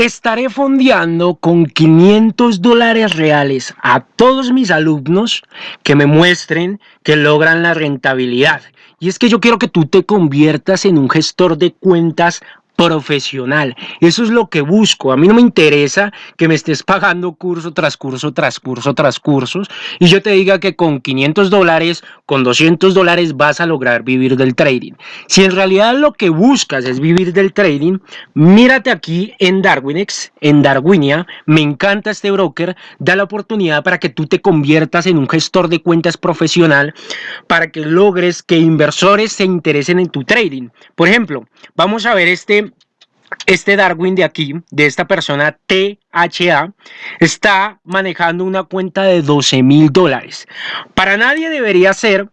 Estaré fondeando con 500 dólares reales a todos mis alumnos que me muestren que logran la rentabilidad. Y es que yo quiero que tú te conviertas en un gestor de cuentas profesional. Eso es lo que busco. A mí no me interesa que me estés pagando curso tras curso, tras curso, tras cursos y yo te diga que con 500 dólares, con 200 dólares vas a lograr vivir del trading. Si en realidad lo que buscas es vivir del trading, mírate aquí en Darwinex, en Darwinia. Me encanta este broker. Da la oportunidad para que tú te conviertas en un gestor de cuentas profesional para que logres que inversores se interesen en tu trading. Por ejemplo, vamos a ver este este Darwin de aquí, de esta persona THA, está manejando una cuenta de 12 mil dólares. Para nadie debería ser,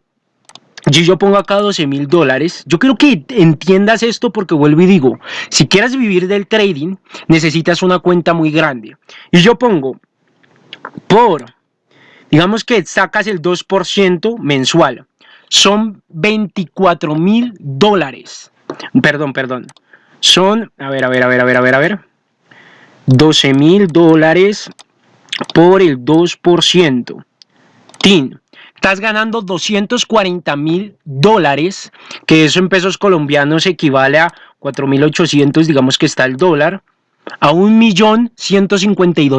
si yo pongo acá 12 mil dólares, yo quiero que entiendas esto porque vuelvo y digo, si quieres vivir del trading, necesitas una cuenta muy grande. Y yo pongo por, digamos que sacas el 2% mensual, son 24 mil dólares. Perdón, perdón son, a ver, a ver, a ver, a ver, a ver, a ver, 12 mil dólares por el 2%. TIN, estás ganando 240 mil dólares, que eso en pesos colombianos equivale a 4.800, digamos que está el dólar a un millón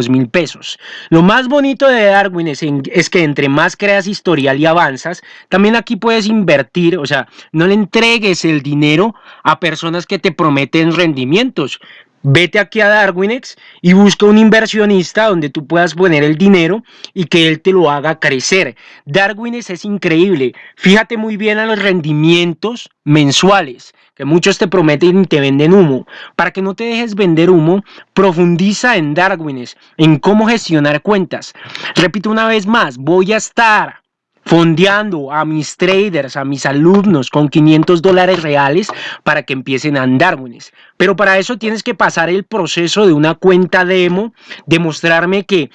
mil pesos. Lo más bonito de Darwin es, es, que entre más creas historial y avanzas, también aquí puedes invertir, o sea, no le entregues el dinero a personas que te prometen rendimientos. Vete aquí a Darwinex y busca un inversionista donde tú puedas poner el dinero y que él te lo haga crecer. Darwinex es increíble. Fíjate muy bien a los rendimientos mensuales que muchos te prometen y te venden humo. Para que no te dejes vender humo, profundiza en Darwines, en cómo gestionar cuentas. Repito una vez más, voy a estar fondeando a mis traders, a mis alumnos con 500 dólares reales para que empiecen a Darwines. Pero para eso tienes que pasar el proceso de una cuenta demo, demostrarme que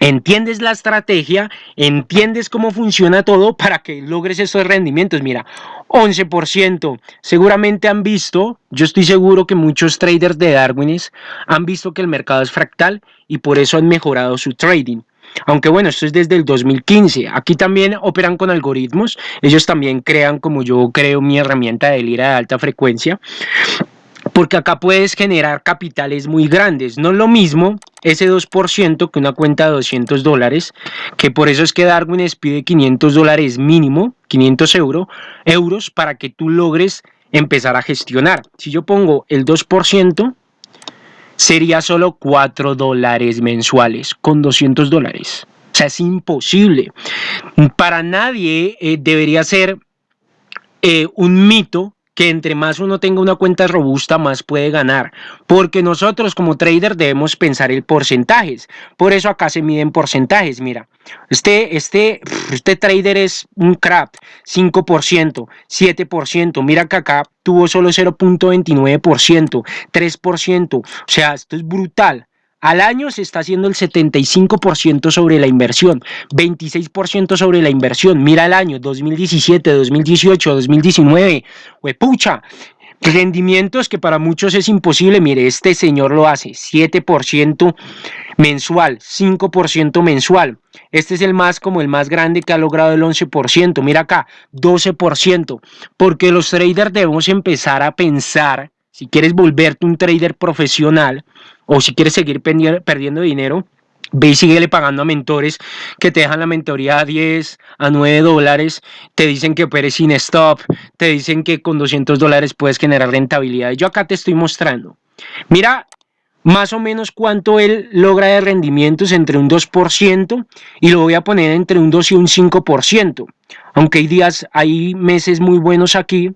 entiendes la estrategia, entiendes cómo funciona todo para que logres esos rendimientos. Mira, 11%. Seguramente han visto, yo estoy seguro que muchos traders de Darwines han visto que el mercado es fractal y por eso han mejorado su trading. Aunque bueno, esto es desde el 2015. Aquí también operan con algoritmos. Ellos también crean como yo creo mi herramienta de lira de alta frecuencia porque acá puedes generar capitales muy grandes. No es lo mismo ese 2% que una cuenta de 200 dólares, que por eso es que Darwin pide 500 dólares mínimo, 500 euro, euros, para que tú logres empezar a gestionar. Si yo pongo el 2%, sería solo 4 dólares mensuales con 200 dólares. O sea, es imposible. Para nadie eh, debería ser eh, un mito que entre más uno tenga una cuenta robusta, más puede ganar. Porque nosotros como trader debemos pensar en porcentajes. Por eso acá se miden porcentajes. Mira, este, este, este trader es un crap, 5%, 7%. Mira que acá tuvo solo 0.29%, 3%. O sea, esto es brutal. Al año se está haciendo el 75% sobre la inversión, 26% sobre la inversión. Mira el año 2017, 2018, 2019. Huepucha, rendimientos que para muchos es imposible. Mire, este señor lo hace, 7% mensual, 5% mensual. Este es el más como el más grande que ha logrado el 11%. Mira acá, 12%. Porque los traders debemos empezar a pensar, si quieres volverte un trader profesional, o si quieres seguir perdiendo dinero, ve y síguele pagando a mentores que te dejan la mentoría a 10, a 9 dólares, te dicen que operes sin stop, te dicen que con 200 dólares puedes generar rentabilidad. Yo acá te estoy mostrando. Mira más o menos cuánto él logra de rendimientos entre un 2% y lo voy a poner entre un 2 y un 5%. Aunque hay días, hay meses muy buenos aquí,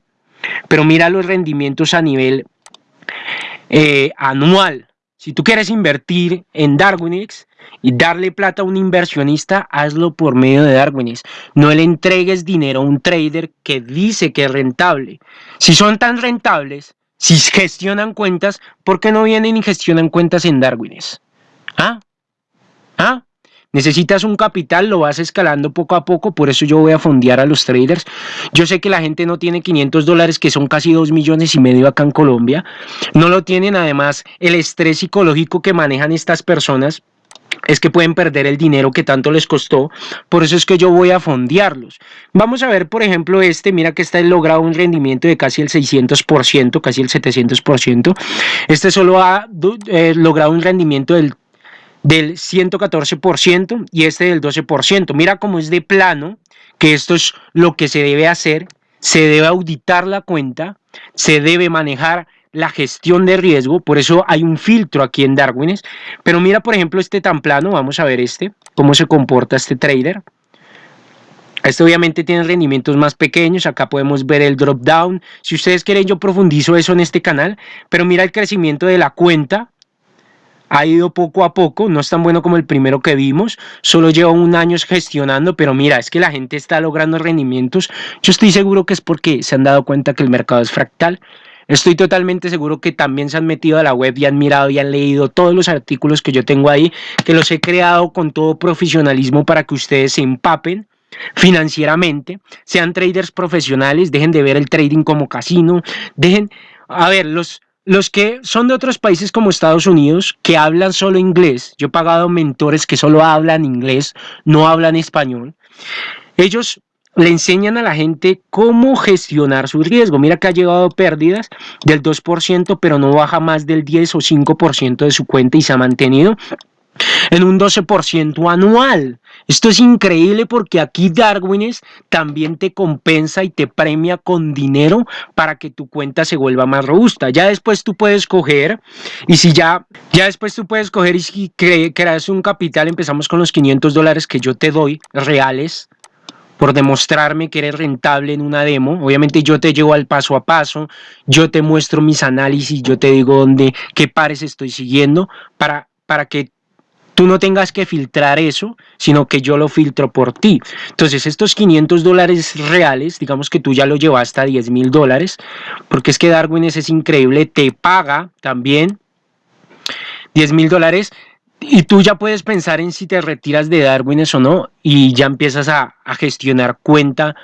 pero mira los rendimientos a nivel eh, anual. Si tú quieres invertir en Darwinix y darle plata a un inversionista, hazlo por medio de Darwinix. No le entregues dinero a un trader que dice que es rentable. Si son tan rentables, si gestionan cuentas, ¿por qué no vienen y gestionan cuentas en Darwinix? ¿Ah? ¿Ah? Necesitas un capital, lo vas escalando poco a poco, por eso yo voy a fondear a los traders. Yo sé que la gente no tiene 500 dólares, que son casi 2 millones y medio acá en Colombia. No lo tienen, además, el estrés psicológico que manejan estas personas es que pueden perder el dinero que tanto les costó, por eso es que yo voy a fondearlos. Vamos a ver, por ejemplo, este, mira que está logrado un rendimiento de casi el 600%, casi el 700%. Este solo ha eh, logrado un rendimiento del del 114% y este del 12%. Mira cómo es de plano, que esto es lo que se debe hacer, se debe auditar la cuenta, se debe manejar la gestión de riesgo, por eso hay un filtro aquí en Darwines, pero mira por ejemplo este tan plano, vamos a ver este, cómo se comporta este trader. Este obviamente tiene rendimientos más pequeños, acá podemos ver el drop down, si ustedes quieren yo profundizo eso en este canal, pero mira el crecimiento de la cuenta, ha ido poco a poco, no es tan bueno como el primero que vimos, solo lleva un año gestionando, pero mira, es que la gente está logrando rendimientos, yo estoy seguro que es porque se han dado cuenta que el mercado es fractal, Estoy totalmente seguro que también se han metido a la web y han mirado y han leído todos los artículos que yo tengo ahí, que los he creado con todo profesionalismo para que ustedes se empapen financieramente, sean traders profesionales, dejen de ver el trading como casino, dejen, a ver, los, los que son de otros países como Estados Unidos, que hablan solo inglés, yo he pagado mentores que solo hablan inglés, no hablan español, ellos le enseñan a la gente cómo gestionar su riesgo. Mira que ha llegado pérdidas del 2%, pero no baja más del 10 o 5% de su cuenta y se ha mantenido en un 12% anual. Esto es increíble porque aquí Darwines también te compensa y te premia con dinero para que tu cuenta se vuelva más robusta. Ya después tú puedes coger y si ya, ya después tú puedes coger y si creas un capital, empezamos con los 500 dólares que yo te doy reales por demostrarme que eres rentable en una demo. Obviamente yo te llevo al paso a paso, yo te muestro mis análisis, yo te digo dónde, qué pares estoy siguiendo para, para que tú no tengas que filtrar eso, sino que yo lo filtro por ti. Entonces, estos 500 dólares reales, digamos que tú ya lo llevaste a 10 mil dólares, porque es que Darwin es increíble, te paga también 10 mil dólares y tú ya puedes pensar en si te retiras de Darwin o no y ya empiezas a, a gestionar cuenta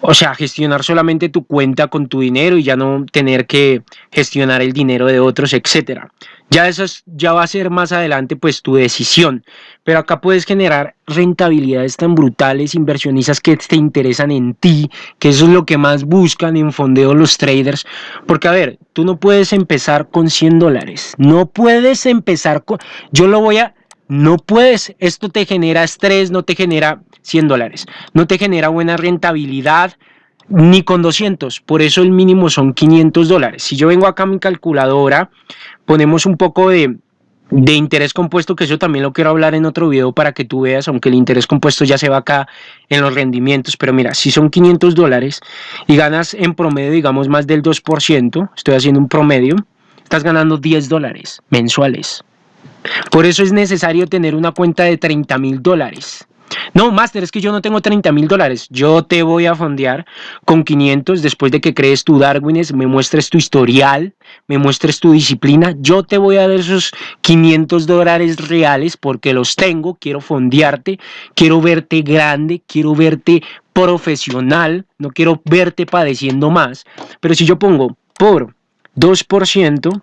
o sea, gestionar solamente tu cuenta con tu dinero y ya no tener que gestionar el dinero de otros, etcétera. Ya eso ya va a ser más adelante pues tu decisión, pero acá puedes generar rentabilidades tan brutales, inversionistas que te interesan en ti, que eso es lo que más buscan en fondeo los traders, porque a ver, tú no puedes empezar con 100 dólares, no puedes empezar con, yo lo voy a, no puedes, esto te genera estrés, no te genera 100 dólares, no te genera buena rentabilidad, ni con 200, por eso el mínimo son 500 dólares. Si yo vengo acá a mi calculadora, ponemos un poco de, de interés compuesto, que eso también lo quiero hablar en otro video para que tú veas, aunque el interés compuesto ya se va acá en los rendimientos, pero mira, si son 500 dólares y ganas en promedio, digamos, más del 2%, estoy haciendo un promedio, estás ganando 10 dólares mensuales. Por eso es necesario tener una cuenta de 30 mil dólares. No, Master, es que yo no tengo 30 mil dólares. Yo te voy a fondear con 500 después de que crees tu Darwines, me muestres tu historial, me muestres tu disciplina. Yo te voy a dar esos 500 dólares reales porque los tengo. Quiero fondearte, quiero verte grande, quiero verte profesional, no quiero verte padeciendo más. Pero si yo pongo por 2%,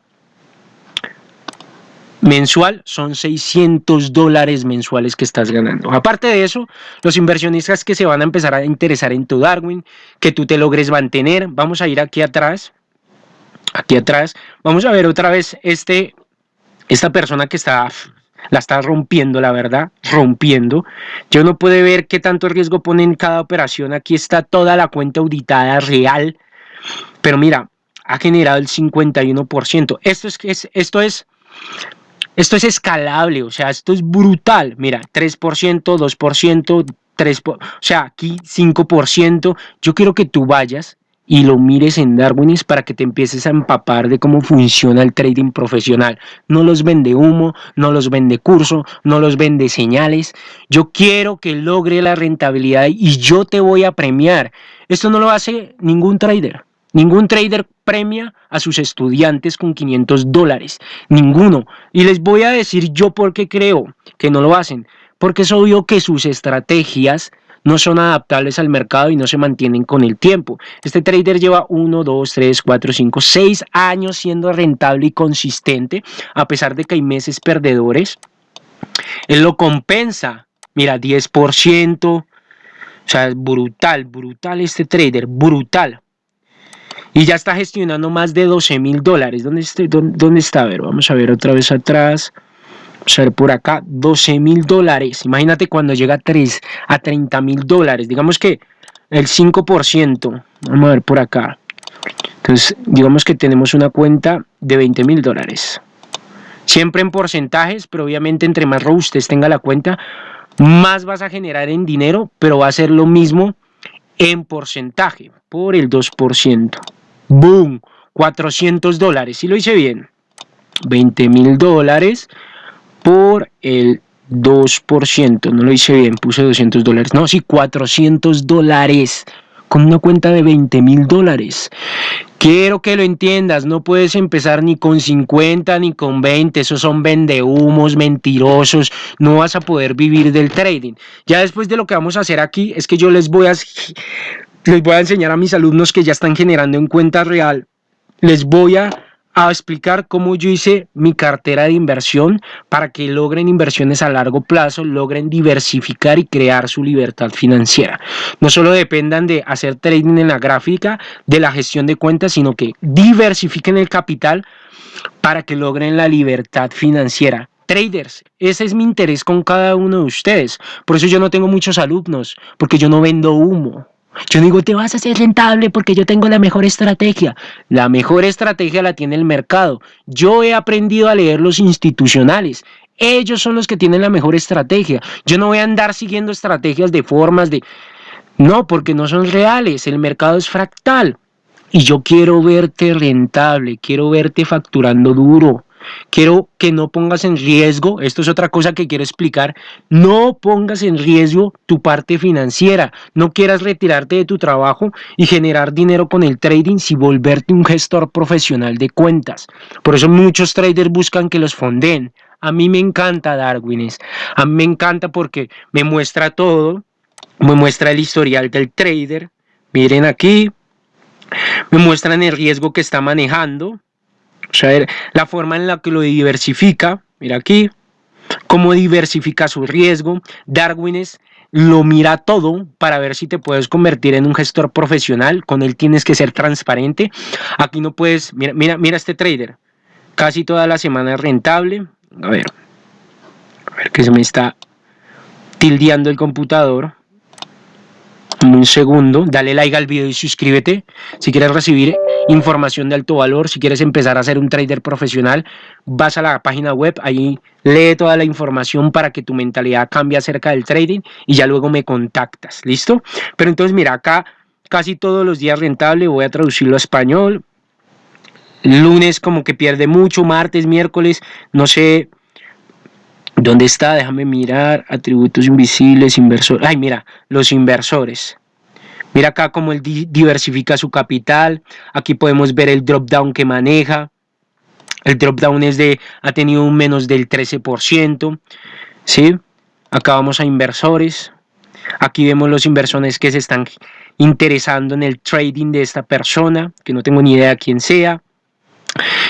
mensual son 600 dólares mensuales que estás ganando. Aparte de eso, los inversionistas que se van a empezar a interesar en tu Darwin, que tú te logres mantener, vamos a ir aquí atrás, aquí atrás, vamos a ver otra vez este, esta persona que está, la está rompiendo, la verdad, rompiendo. Yo no puedo ver qué tanto riesgo pone en cada operación, aquí está toda la cuenta auditada real, pero mira, ha generado el 51%. Esto es, esto es esto es escalable, o sea, esto es brutal. Mira, 3%, 2%, 3%, o sea, aquí 5%. Yo quiero que tú vayas y lo mires en Darwinis para que te empieces a empapar de cómo funciona el trading profesional. No los vende humo, no los vende curso, no los vende señales. Yo quiero que logre la rentabilidad y yo te voy a premiar. Esto no lo hace ningún trader. Ningún trader premia a sus estudiantes con 500 dólares. Ninguno. Y les voy a decir yo por qué creo que no lo hacen. porque es obvio que sus estrategias no son adaptables al mercado y no se mantienen con el tiempo. Este trader lleva 1, 2, 3, 4, 5, 6 años siendo rentable y consistente, a pesar de que hay meses perdedores. Él lo compensa, mira, 10%, o sea, brutal, brutal este trader, brutal. Y ya está gestionando más de 12 mil dólares. ¿Dónde, ¿Dónde, está? A ver, vamos a ver otra vez atrás. Vamos a ver por acá, 12 mil dólares. Imagínate cuando llega a, 3, a 30 mil dólares. Digamos que el 5%. Vamos a ver por acá. Entonces, digamos que tenemos una cuenta de 20 mil dólares. Siempre en porcentajes, pero obviamente entre más robustes tenga la cuenta, más vas a generar en dinero, pero va a ser lo mismo en porcentaje, por el 2%. ¡Boom! 400 dólares, si lo hice bien. 20 mil dólares por el 2%, no lo hice bien, puse 200 dólares. No, sí, 400 dólares con una cuenta de 20 mil dólares. Quiero que lo entiendas, no puedes empezar ni con 50 ni con 20, esos son vendehumos, mentirosos, no vas a poder vivir del trading. Ya después de lo que vamos a hacer aquí es que yo les voy a, les voy a enseñar a mis alumnos que ya están generando en cuenta real, les voy a explicar cómo yo hice mi cartera de inversión para que logren inversiones a largo plazo, logren diversificar y crear su libertad financiera. No solo dependan de hacer trading en la gráfica, de la gestión de cuentas, sino que diversifiquen el capital para que logren la libertad financiera. Traders, ese es mi interés con cada uno de ustedes. Por eso yo no tengo muchos alumnos, porque yo no vendo humo. Yo digo, te vas a hacer rentable porque yo tengo la mejor estrategia. La mejor estrategia la tiene el mercado. Yo he aprendido a leer los institucionales. Ellos son los que tienen la mejor estrategia. Yo no voy a andar siguiendo estrategias de formas de... No, porque no son reales. El mercado es fractal. Y yo quiero verte rentable, quiero verte facturando duro. Quiero que no pongas en riesgo, esto es otra cosa que quiero explicar, no pongas en riesgo tu parte financiera, no quieras retirarte de tu trabajo y generar dinero con el trading si volverte un gestor profesional de cuentas. Por eso muchos traders buscan que los fonden. A mí me encanta Darwines, a mí me encanta porque me muestra todo, me muestra el historial del trader, miren aquí, me muestran el riesgo que está manejando, sea, la forma en la que lo diversifica, mira aquí, cómo diversifica su riesgo. Darwin lo mira todo para ver si te puedes convertir en un gestor profesional. Con él tienes que ser transparente. Aquí no puedes, mira, mira, mira este trader. Casi toda la semana es rentable. A ver, a ver que se me está tildeando el computador un segundo, dale like al video y suscríbete. Si quieres recibir información de alto valor, si quieres empezar a ser un trader profesional, vas a la página web, ahí lee toda la información para que tu mentalidad cambie acerca del trading y ya luego me contactas, ¿listo? Pero entonces mira, acá casi todos los días rentable, voy a traducirlo a español. Lunes como que pierde mucho, martes, miércoles, no sé, ¿Dónde está? Déjame mirar. Atributos invisibles, inversores. Ay, mira, los inversores. Mira acá cómo él diversifica su capital. Aquí podemos ver el drop down que maneja. El drop down es de, ha tenido un menos del 13%. ¿sí? Acá vamos a inversores. Aquí vemos los inversores que se están interesando en el trading de esta persona, que no tengo ni idea quién sea.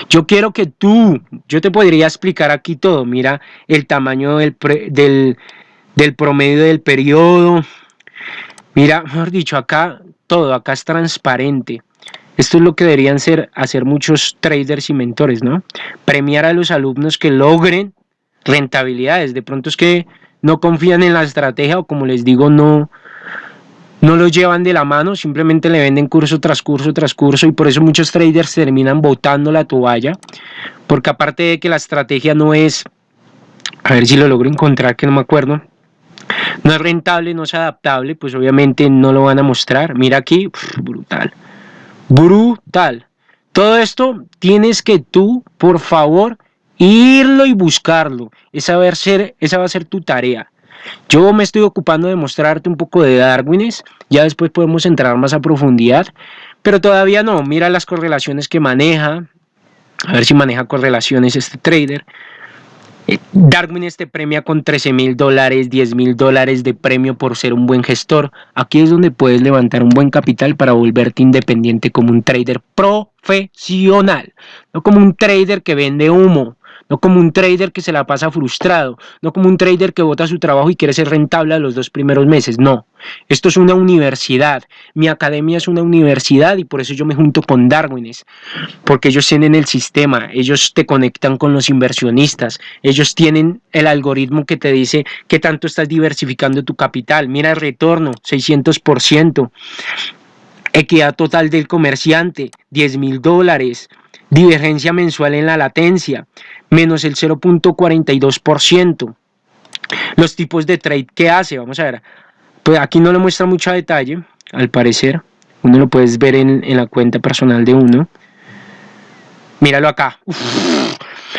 Yo quiero que tú, yo te podría explicar aquí todo, mira el tamaño del, del, promedio del periodo, mira, mejor dicho, acá todo, acá es transparente. Esto es lo que deberían ser, hacer muchos traders y mentores, ¿no? Premiar a los alumnos que logren rentabilidades. De pronto es que no confían en la estrategia o como les digo, no, no lo llevan de la mano, simplemente le venden curso tras curso tras curso y por eso muchos traders terminan botando la toalla, porque aparte de que la estrategia no es, a ver si lo logro encontrar que no me acuerdo, no es rentable, no es adaptable, pues obviamente no lo van a mostrar. Mira aquí, brutal, brutal. Todo esto tienes que tú, por favor, irlo y buscarlo. Esa va a ser, esa va a ser tu tarea. Yo me estoy ocupando de mostrarte un poco de Darwines, ya después podemos entrar más a profundidad, pero todavía no, mira las correlaciones que maneja, a ver si maneja correlaciones este trader. Darwin te premia con 13 mil dólares, 10 mil dólares de premio por ser un buen gestor. Aquí es donde puedes levantar un buen capital para volverte independiente como un trader profesional, no como un trader que vende humo, no como un trader que se la pasa frustrado, no como un trader que bota su trabajo y quiere ser rentable a los dos primeros meses, no. Esto es una universidad, mi academia es una universidad y por eso yo me junto con Darwines, porque ellos tienen el sistema, ellos te conectan con los inversionistas, ellos tienen el algoritmo que te dice qué tanto estás diversificando tu capital, mira el retorno, 600%, equidad total del comerciante, 10 mil dólares, divergencia mensual en la latencia, menos el 0.42%. Los tipos de trade que hace, vamos a ver, pues aquí no le muestra mucho detalle, al parecer, uno lo puedes ver en, la cuenta personal de uno. Míralo acá.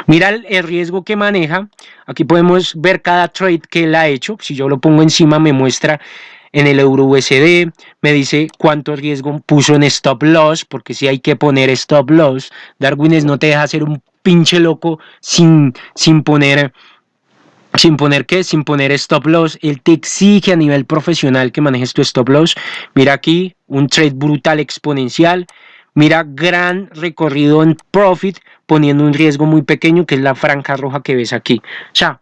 Mira el, riesgo que maneja. Aquí podemos ver cada trade que él ha hecho. Si yo lo pongo encima me muestra en el euro USD, me dice cuánto riesgo puso en stop loss, porque si hay que poner stop loss, Darwines no te deja hacer un pinche loco sin, sin poner sin poner qué, sin poner stop loss, él te exige a nivel profesional que manejes tu stop loss. Mira aquí, un trade brutal exponencial. Mira, gran recorrido en profit, poniendo un riesgo muy pequeño, que es la franja roja que ves aquí. O sea,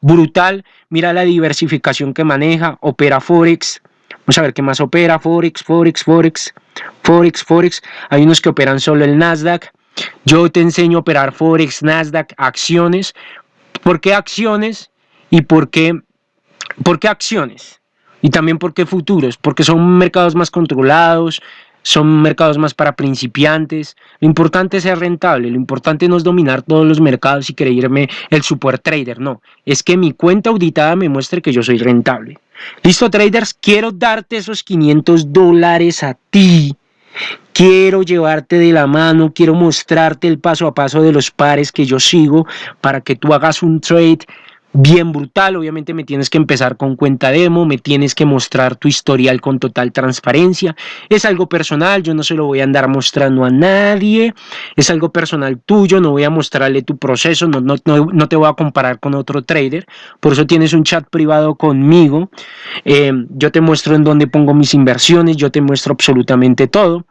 brutal. Mira la diversificación que maneja, opera Forex. Vamos a ver qué más opera, Forex, Forex, Forex, Forex, Forex. Hay unos que operan solo el Nasdaq. Yo te enseño a operar Forex, Nasdaq, acciones. ¿Por qué acciones? ¿Y por qué, por qué acciones? Y también por qué futuros, porque son mercados más controlados, son mercados más para principiantes. Lo importante es ser rentable, lo importante no es dominar todos los mercados y creerme el super trader, no. Es que mi cuenta auditada me muestre que yo soy rentable. Listo, traders, quiero darte esos 500 dólares a ti. Quiero llevarte de la mano, quiero mostrarte el paso a paso de los pares que yo sigo para que tú hagas un trade bien brutal. Obviamente me tienes que empezar con cuenta demo, me tienes que mostrar tu historial con total transparencia. Es algo personal, yo no se lo voy a andar mostrando a nadie. Es algo personal tuyo, no voy a mostrarle tu proceso, no, no, no, te voy a comparar con otro trader. Por eso tienes un chat privado conmigo. Eh, yo te muestro en dónde pongo mis inversiones, yo te muestro absolutamente todo.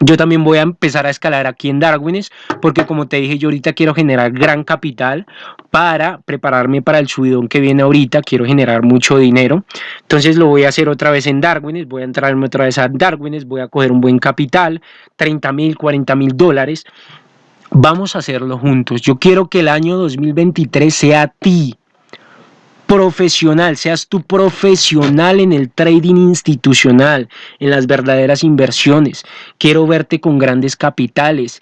Yo también voy a empezar a escalar aquí en Darwines, porque como te dije, yo ahorita quiero generar gran capital para prepararme para el subidón que viene ahorita, quiero generar mucho dinero. Entonces lo voy a hacer otra vez en Darwines, voy a entrarme otra vez a Darwines, voy a coger un buen capital, 30 mil, 40 mil dólares. Vamos a hacerlo juntos. Yo quiero que el año 2023 sea ti, profesional, seas tú profesional en el trading institucional, en las verdaderas inversiones. Quiero verte con grandes capitales.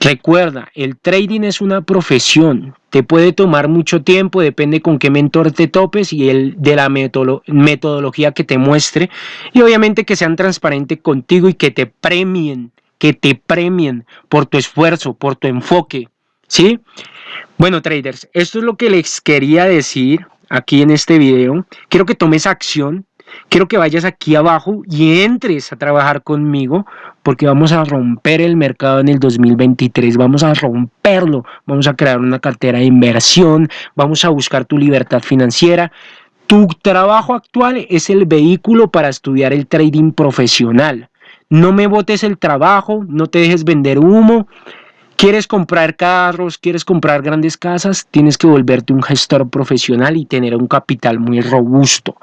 Recuerda, el trading es una profesión, te puede tomar mucho tiempo, depende con qué mentor te topes y el de la metodología que te muestre y obviamente que sean transparentes contigo y que te premien, que te premien por tu esfuerzo, por tu enfoque, ¿sí? Bueno, traders, esto es lo que les quería decir aquí en este video. Quiero que tomes acción, quiero que vayas aquí abajo y entres a trabajar conmigo porque vamos a romper el mercado en el 2023, vamos a romperlo, vamos a crear una cartera de inversión, vamos a buscar tu libertad financiera. Tu trabajo actual es el vehículo para estudiar el trading profesional. No me botes el trabajo, no te dejes vender humo, ¿Quieres comprar carros? ¿Quieres comprar grandes casas? Tienes que volverte un gestor profesional y tener un capital muy robusto.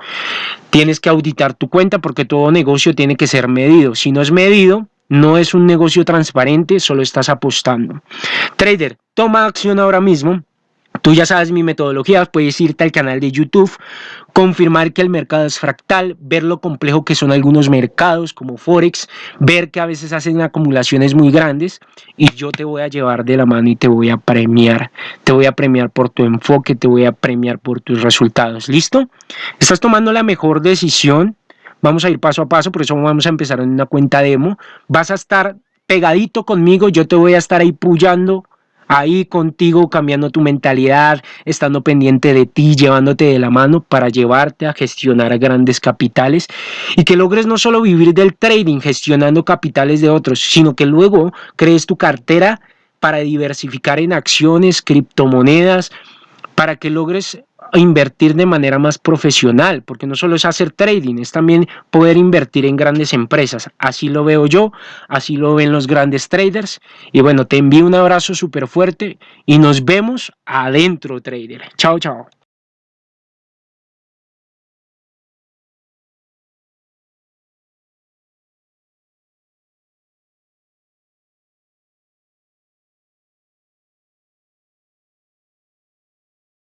Tienes que auditar tu cuenta porque todo negocio tiene que ser medido. Si no es medido, no es un negocio transparente, solo estás apostando. Trader, toma acción ahora mismo Tú ya sabes mi metodología, puedes irte al canal de YouTube, confirmar que el mercado es fractal, ver lo complejo que son algunos mercados como Forex, ver que a veces hacen acumulaciones muy grandes y yo te voy a llevar de la mano y te voy a premiar. Te voy a premiar por tu enfoque, te voy a premiar por tus resultados. ¿Listo? Estás tomando la mejor decisión. Vamos a ir paso a paso, por eso vamos a empezar en una cuenta demo. Vas a estar pegadito conmigo, yo te voy a estar ahí puyando ahí contigo, cambiando tu mentalidad, estando pendiente de ti, llevándote de la mano para llevarte a gestionar grandes capitales y que logres no solo vivir del trading gestionando capitales de otros, sino que luego crees tu cartera para diversificar en acciones, criptomonedas, para que logres invertir de manera más profesional, porque no solo es hacer trading, es también poder invertir en grandes empresas. Así lo veo yo, así lo ven los grandes traders. Y bueno, te envío un abrazo súper fuerte y nos vemos adentro, trader. Chao, chao.